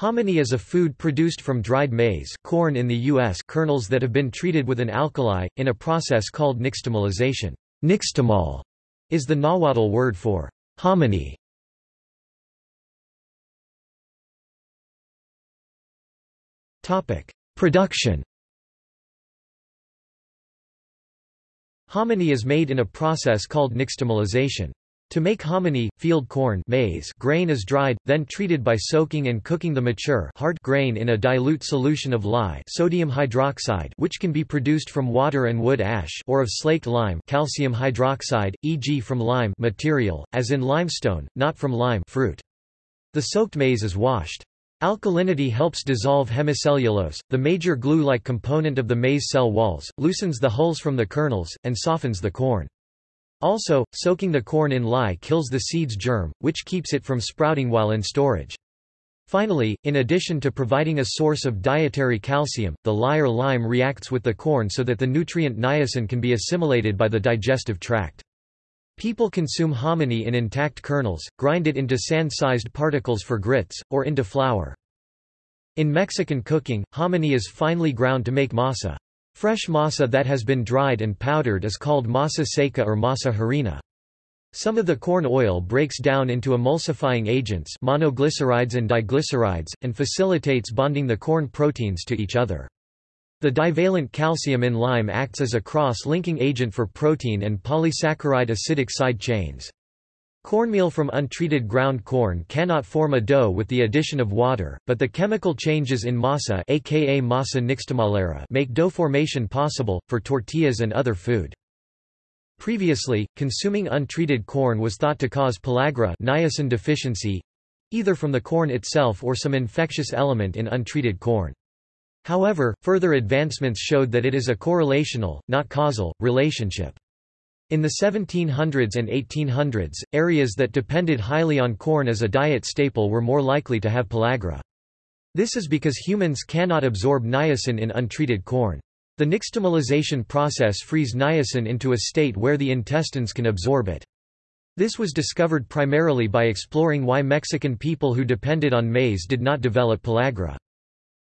Hominy is a food produced from dried maize corn in the U.S. kernels that have been treated with an alkali, in a process called nixtamalization. Nixtamal is the Nahuatl word for hominy. Production Hominy is made in a process called nixtamalization. To make hominy, field corn maize grain is dried, then treated by soaking and cooking the mature hard grain in a dilute solution of lye sodium hydroxide which can be produced from water and wood ash or of slaked lime calcium hydroxide, e.g. from lime material, as in limestone, not from lime fruit. The soaked maize is washed. Alkalinity helps dissolve hemicellulose, the major glue-like component of the maize cell walls, loosens the hulls from the kernels, and softens the corn. Also, soaking the corn in lye kills the seed's germ, which keeps it from sprouting while in storage. Finally, in addition to providing a source of dietary calcium, the lye or lime reacts with the corn so that the nutrient niacin can be assimilated by the digestive tract. People consume hominy in intact kernels, grind it into sand-sized particles for grits, or into flour. In Mexican cooking, hominy is finely ground to make masa. Fresh masa that has been dried and powdered is called masa seca or masa harina. Some of the corn oil breaks down into emulsifying agents monoglycerides and diglycerides, and facilitates bonding the corn proteins to each other. The divalent calcium in lime acts as a cross-linking agent for protein and polysaccharide acidic side chains. Cornmeal from untreated ground corn cannot form a dough with the addition of water, but the chemical changes in masa aka masa nixtamalera make dough formation possible, for tortillas and other food. Previously, consuming untreated corn was thought to cause pellagra niacin deficiency, either from the corn itself or some infectious element in untreated corn. However, further advancements showed that it is a correlational, not causal, relationship. In the 1700s and 1800s, areas that depended highly on corn as a diet staple were more likely to have pellagra. This is because humans cannot absorb niacin in untreated corn. The nixtamalization process frees niacin into a state where the intestines can absorb it. This was discovered primarily by exploring why Mexican people who depended on maize did not develop pellagra.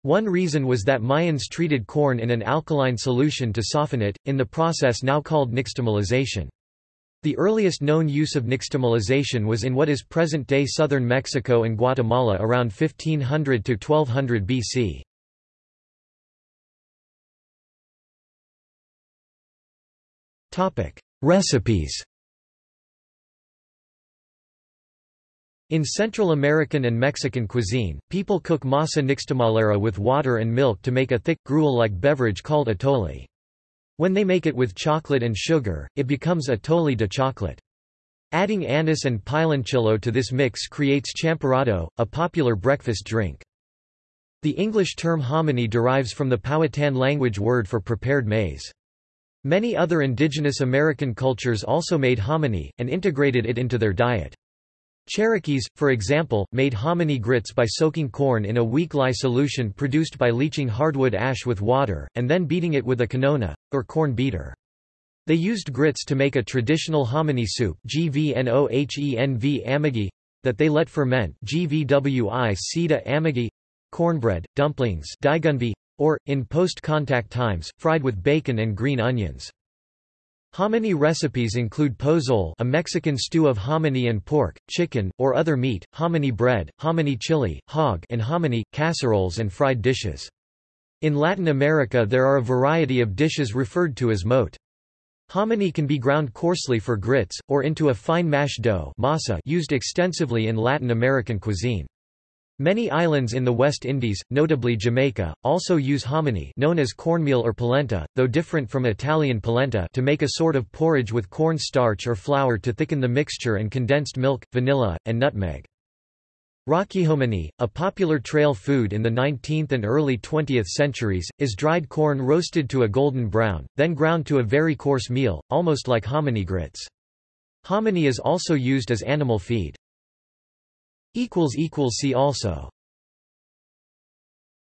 One reason was that Mayans treated corn in an alkaline solution to soften it, in the process now called nixtamalization. The earliest known use of nixtamalization was in what is present-day southern Mexico and Guatemala around 1500 to 1200 BC. Recipes In Central American and Mexican cuisine, people cook masa nixtamalera with water and milk to make a thick, gruel-like beverage called atole. When they make it with chocolate and sugar, it becomes atole de chocolate. Adding anise and piloncillo to this mix creates champurrado, a popular breakfast drink. The English term hominy derives from the Powhatan language word for prepared maize. Many other indigenous American cultures also made hominy, and integrated it into their diet. Cherokees, for example, made hominy grits by soaking corn in a weak lye solution produced by leaching hardwood ash with water, and then beating it with a kanona, or corn beater. They used grits to make a traditional hominy soup that they let ferment amagi, cornbread, dumplings or, in post-contact times, fried with bacon and green onions. Hominy recipes include pozole a Mexican stew of hominy and pork, chicken, or other meat, hominy bread, hominy chili, hog and hominy, casseroles and fried dishes. In Latin America there are a variety of dishes referred to as mote. Hominy can be ground coarsely for grits, or into a fine mash dough masa used extensively in Latin American cuisine. Many islands in the West Indies, notably Jamaica, also use hominy known as cornmeal or polenta, though different from Italian polenta to make a sort of porridge with corn starch or flour to thicken the mixture and condensed milk, vanilla, and nutmeg. Rockahominy, a popular trail food in the 19th and early 20th centuries, is dried corn roasted to a golden brown, then ground to a very coarse meal, almost like hominy grits. Hominy is also used as animal feed. See also